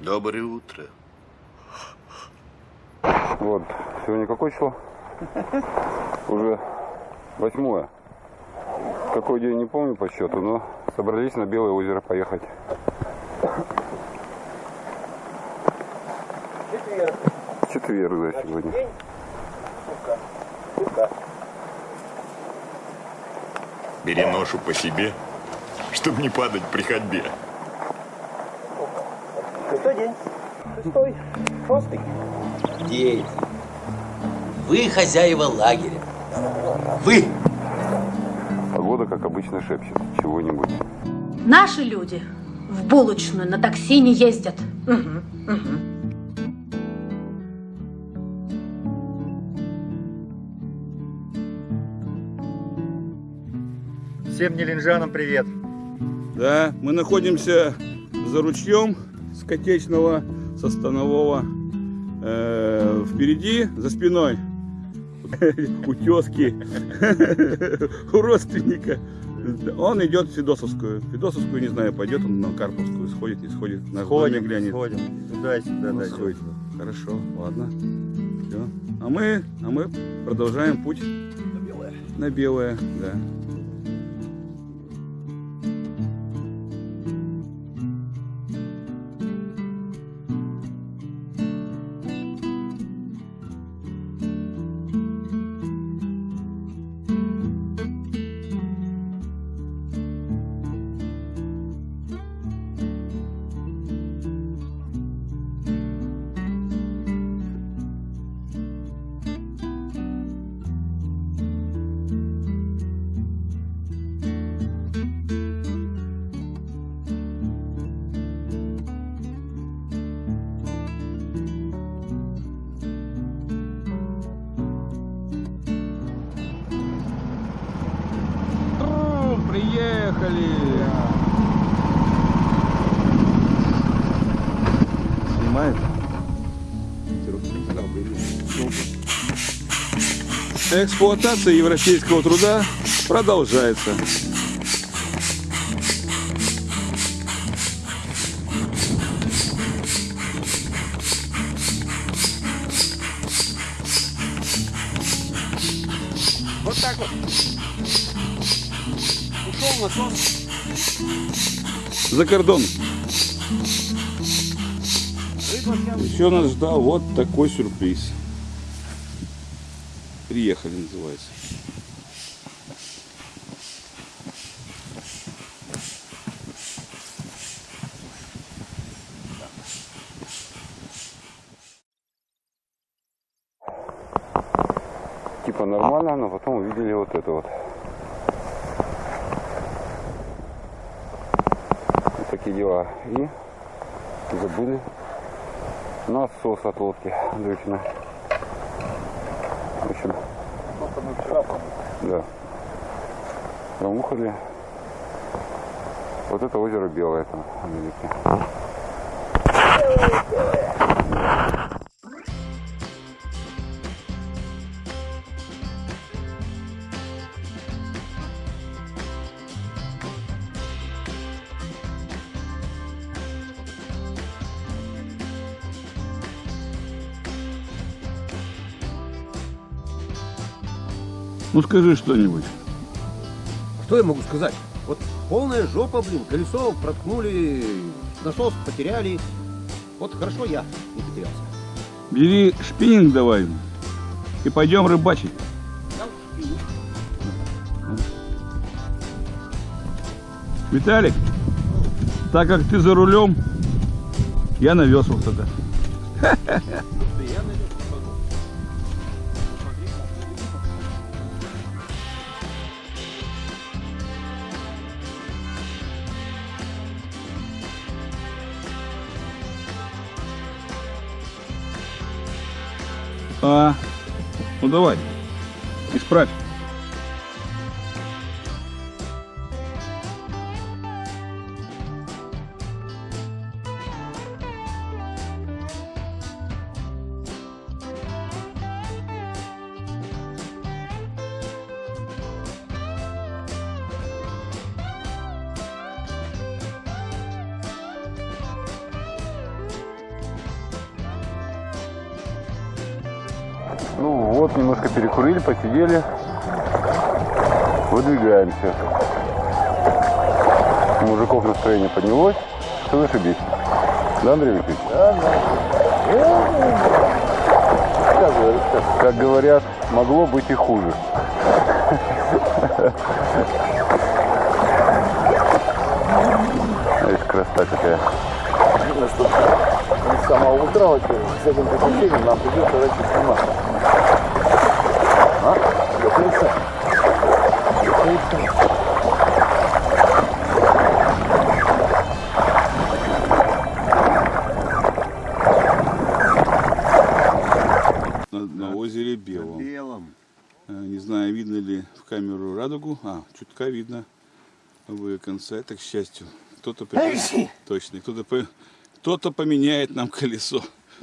Доброе утро. Вот, сегодня какое число? Уже восьмое. Какой день не помню по счету, но собрались на Белое озеро поехать. Четверг. Четверг, да, сегодня. День. Сука. Сука. Бери ношу по себе, чтобы не падать при ходьбе. День. Шестой. Шестый. Дети, вы хозяева лагеря. Вы! Погода, как обычно, шепчет чего-нибудь. Наши люди в булочную на такси не ездят. Мгм, мгм. Всем нелинжанам привет. Да, мы находимся за ручьем с Котечного, со Станового. Э, впереди, за спиной, у тезки, у родственника. Он идет в Федосовскую. Федосовскую, не знаю, пойдет он на Карповскую, сходит, не сходит. На Ходим, доме глянет. сходим. Туда и сюда Ну, сходит. Хорошо, ладно. Всё. А мы, а мы продолжаем путь на белое, да. Приехали! Снимает? Эксплуатация европейского труда продолжается. За кордон. Еще нас ждал вот такой сюрприз. Приехали, называется. Типа нормально, но потом увидели вот это вот. Такие дела. И забыли насос от лодки дрючной. В общем, да. Промухали. Вот это озеро Белое там, Америки. Ну скажи что-нибудь. Что я могу сказать? Вот полная жопа, блин, колесо проткнули, насос потеряли. Вот хорошо я не потерялся. Бери шпиннинг давай и пойдем рыбачить. Виталик, так как ты за рулем, я на веслах тогда. А, ну давай, исправь. Вот, немножко перекурили, посидели. Выдвигаемся. У мужиков настроение поднялось. Что зашибись? Да, Андрей Викторович? Да, да. Как говорят, могло быть и хуже. Эх, красота какая. Видно, что с самого утра во-первых, с этим приключением нам придется дать снимать. На, на озере Белом. Белом. Э, Не знаю, видно ли в камеру радугу. А, чутка видно обои конца. Это к счастью. Кто-то при- точно, кто-то по- кто-то поменяет нам колесо.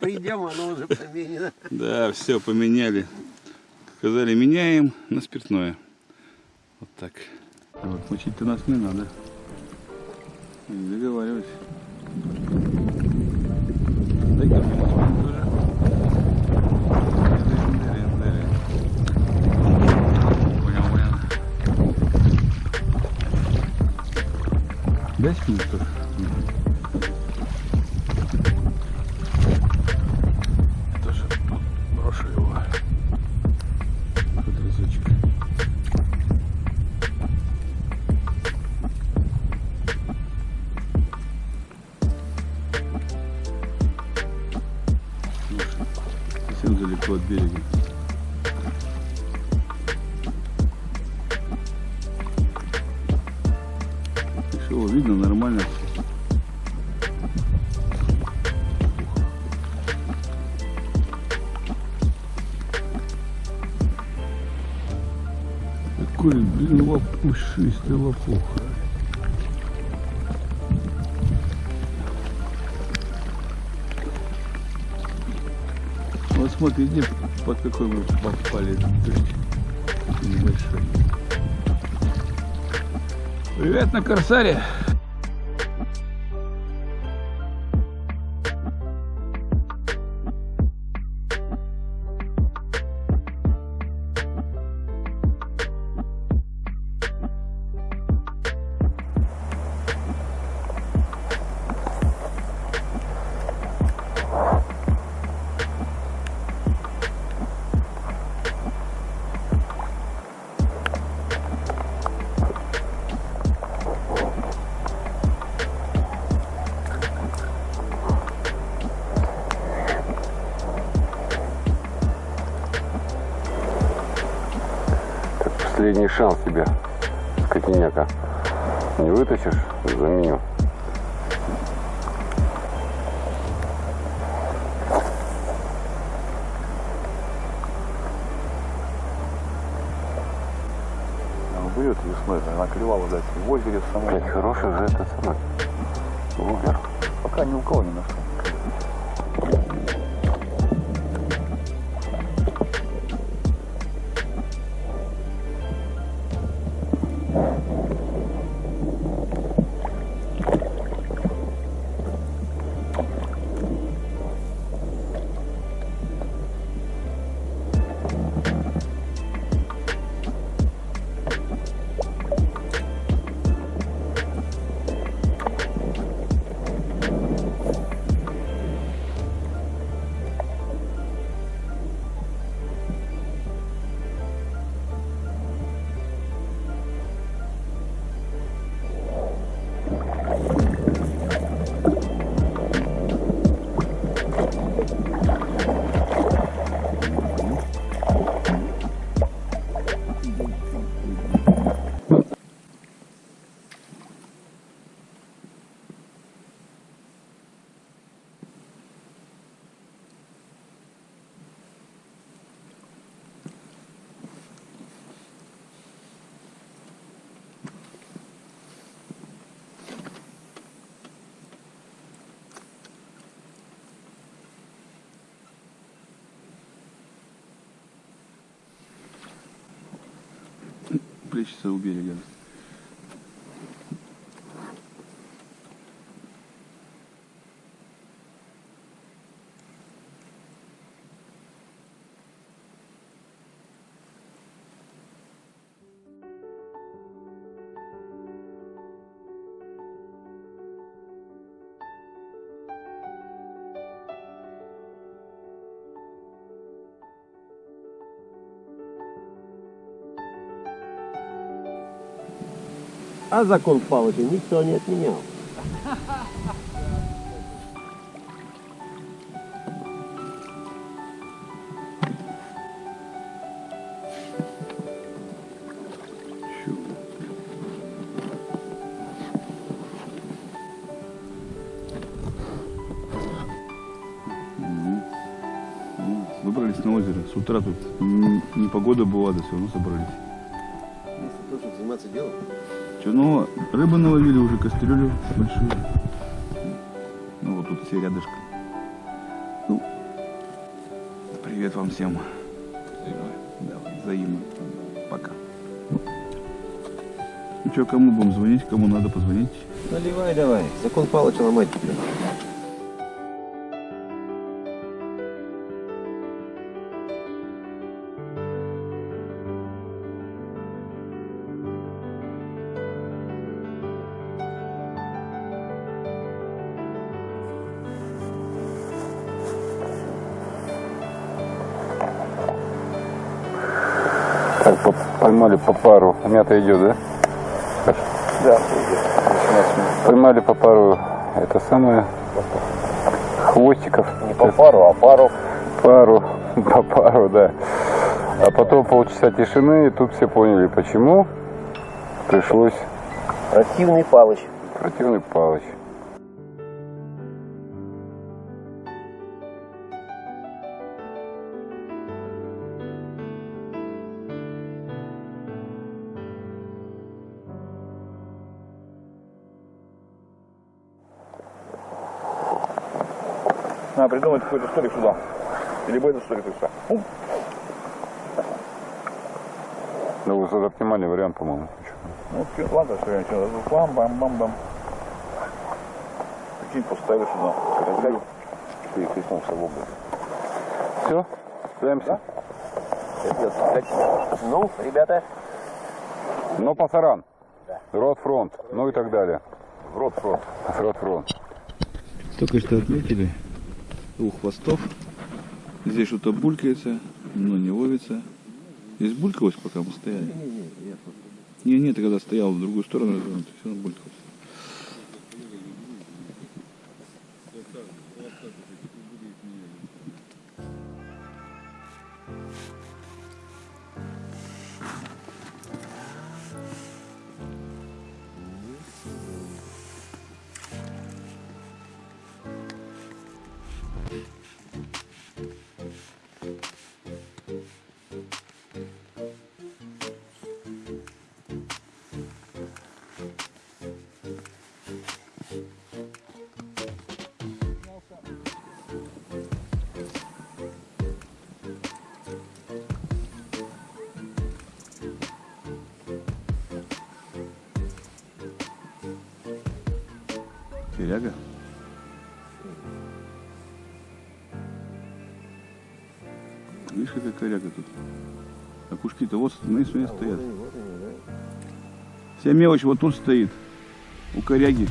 Придем, оно уже поменено. Да, все поменяли. Сказали, меняем на спиртное. Вот так. Вот мочить-то нас не надо. Договариваюсь. Дай минут Все, видно, нормально все. Какой, блин, лопушистый лопух. Вот где под какой мы попали. Небольшой. Привет на Корсаре. Последний шанс тебе, скотиняка. Не вытащишь, заменю. Берет весной, она клевала, дать в озере в самом. Блять, хороший же этот самый. Вугер. Пока ни у кого не нашел. Плещется у берега. А закон Павловича никто не отменял. Выбрались на озеро. С утра тут м, непогода была, да все равно собрались. Если чтобы заниматься делом. Че, ну, рыбы наловили уже, кастрюлю большую. Ну, вот тут все рядышком. Ну, привет вам всем. Давай, взаимно. Пока. Ну что, кому будем звонить, кому надо позвонить? Наливай давай. Закон Павловича ломать тебя. Поймали по пару. Мята идет, да? Да. Поймали по пару, это самое, хвостиков. Не по пару, а пару. Пару, по пару, да. А потом полчаса тишины, и тут все поняли, почему пришлось Противный Палыч. противный Палыч. Надо придумать какой-то столик сюда. Либо этот столик сюда. Ну, вот это оптимальный вариант, по-моему. Ну, ладно, все, ничего. Бам, бам, бам, бам. Прикинь, поставили сюда. Кастрюлю. Ты крикнул собой. Все, справимся. Ну, ребята, Но пасаран. Рот фронт, ну и так далее. рот фронт. Рот фронт. Только что отметили двух хвостов. Здесь что-то булькается, но не ловится. Здесь булькалось, пока мы стояли? Не, не, ты когда стоял в другую сторону, развернутый, все равно булькалось. Коряга тут? А кушки-то вот смотри, смотри, стоят. Вся мелочь вот тут стоит. У коряги.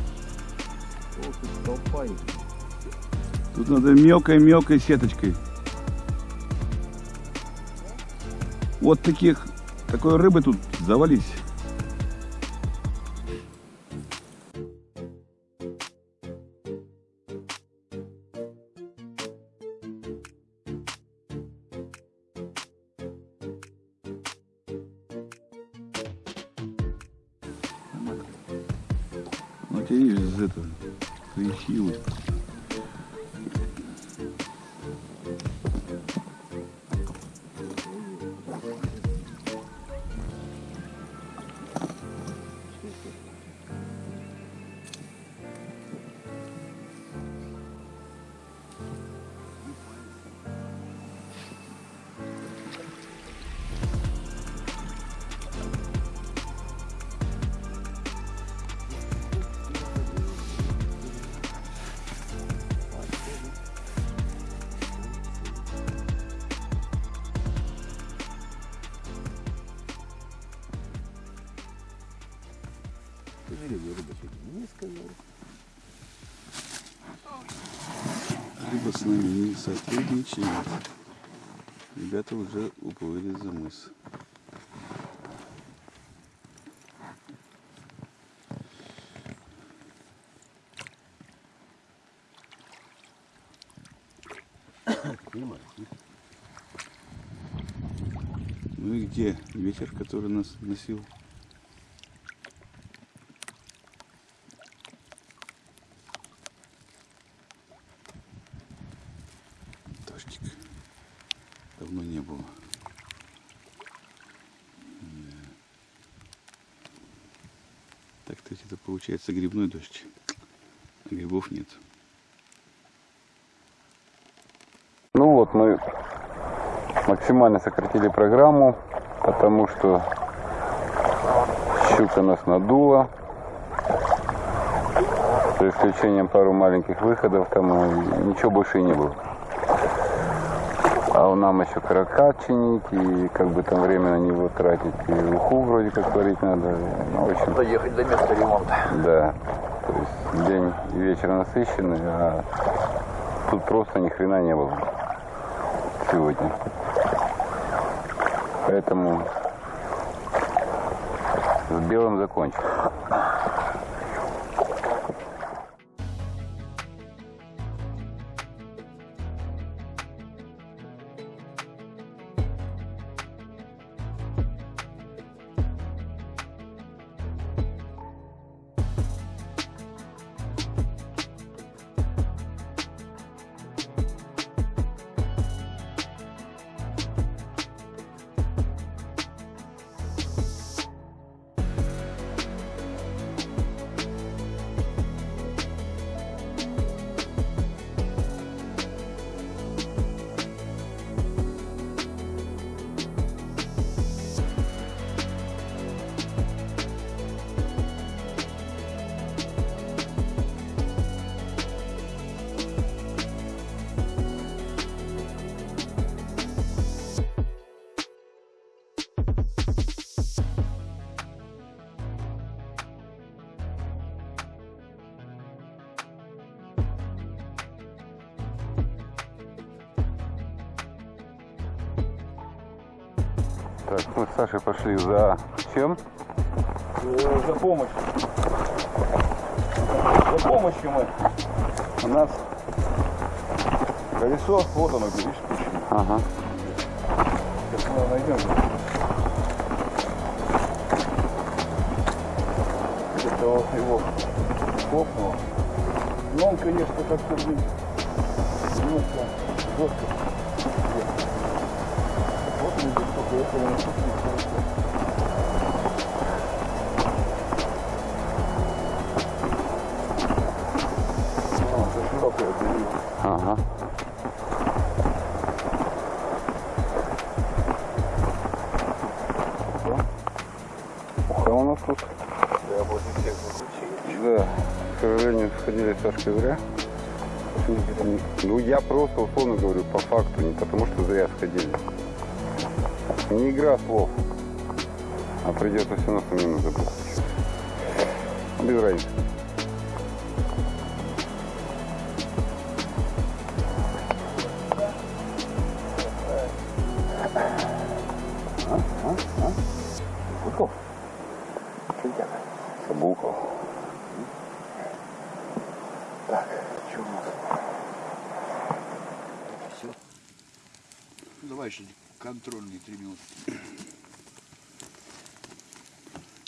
Тут надо мелкой-мелкой сеточкой. Вот таких, такой рыбы тут завались. Либо с нами не сотрудничает. Ребята уже уплыли за мыс. Ну и где ветер, который нас носил? Получается грибной дождь. А грибов нет. Ну вот, мы максимально сократили программу, потому что щука нас надула. За исключением пару маленьких выходов, там ничего больше и не было. А нам еще каракат чинить, и как бы там время на него тратить, и уху вроде как варить надо. Ну, в общем, Доехать до места ремонта. да. То есть день и вечер насыщенный, а тут просто ни хрена не было сегодня. Поэтому с белым закончим. Так, мы с Сашей пошли за чем? За помощь. За помощью мы. У нас колесо, вот оно, видишь, спущено. Ага. Сейчас мы его найдем. Где-то вот его хлопнуло. Но он, конечно, как-то, немножко жестко. Вот мы здесь Ага. Уха у нас тут. Да, после всех заключений. Да, к сожалению, сходили с Сашкой зря. Ну, я просто условно говорю, по факту, не потому что зря сходили. Не игра слов. А придется все равно самим забыть. Без разницы.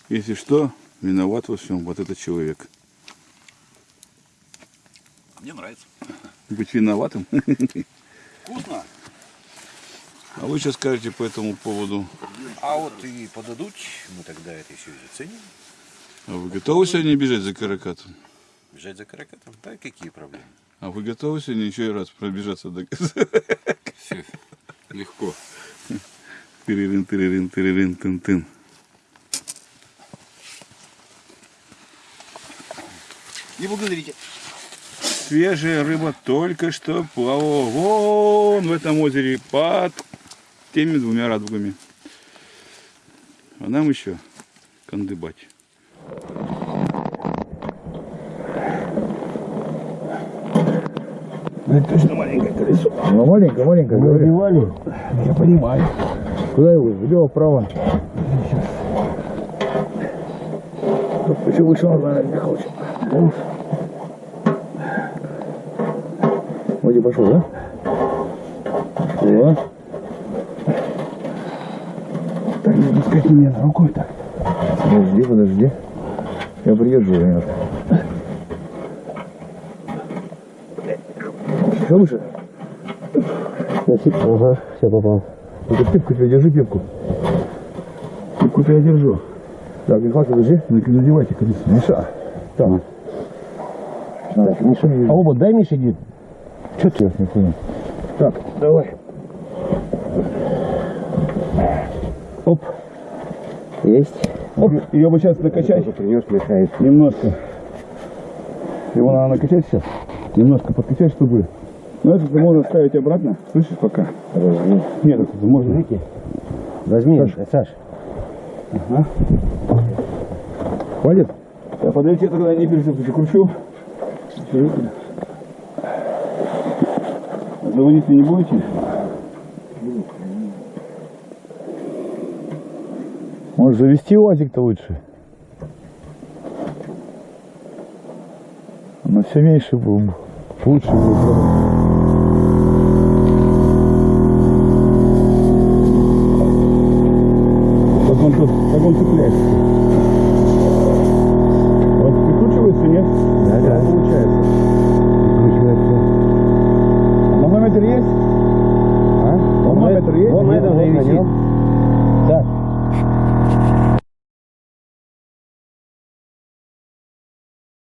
Если что, виноват во всем вот этот человек. Мне нравится. Быть виноватым. Вкусно. А вы что скажете по этому поводу? А вот и подадут, мы тогда это еще и заценим. А вы готовы сегодня бежать за каракатом? Бежать за каракатом? Да, какие проблемы? А вы готовы сегодня еще раз пробежаться до Легко. Тырырын, тырырын, тырырын, тын, Не благодарите. Свежая рыба только что плавала вон в этом озере под теми двумя радугами. А нам еще кандыбать. Это точно маленькое колесо. Ну, маленькая, маленькая, говорю. Я понимаю. Куда его? Влево, вправо. Почему выше он, наверное, Михайлович? Вроде пошел, да? Все. Так, не пускайте меня рукой так. Подожди, подожди. Я приезжу немножко. Еще выше? Ага, все попал. Ну-ка пипку держи пипку. Пипку-то я держу. Так, Михалка, держи. Ну, надевайте, конечно. Миша. Так. Так, Миша, а оба дай Мише иди. Что ты не понял? Так, давай. Оп. Есть. Оп, ее бы сейчас накачать. Принес. Немножко. Его надо накачать сейчас. Немножко подкачать, чтобы... Ну, это можно ставить обратно. Слышишь, пока? Возьми. Нет, это можно. Возьми, Саш. Ага. Хватит? Я подойти тогда не перекручу. Заводить не будете? Может завести УАЗик-то лучше? Но все меньше был. Лучше будет.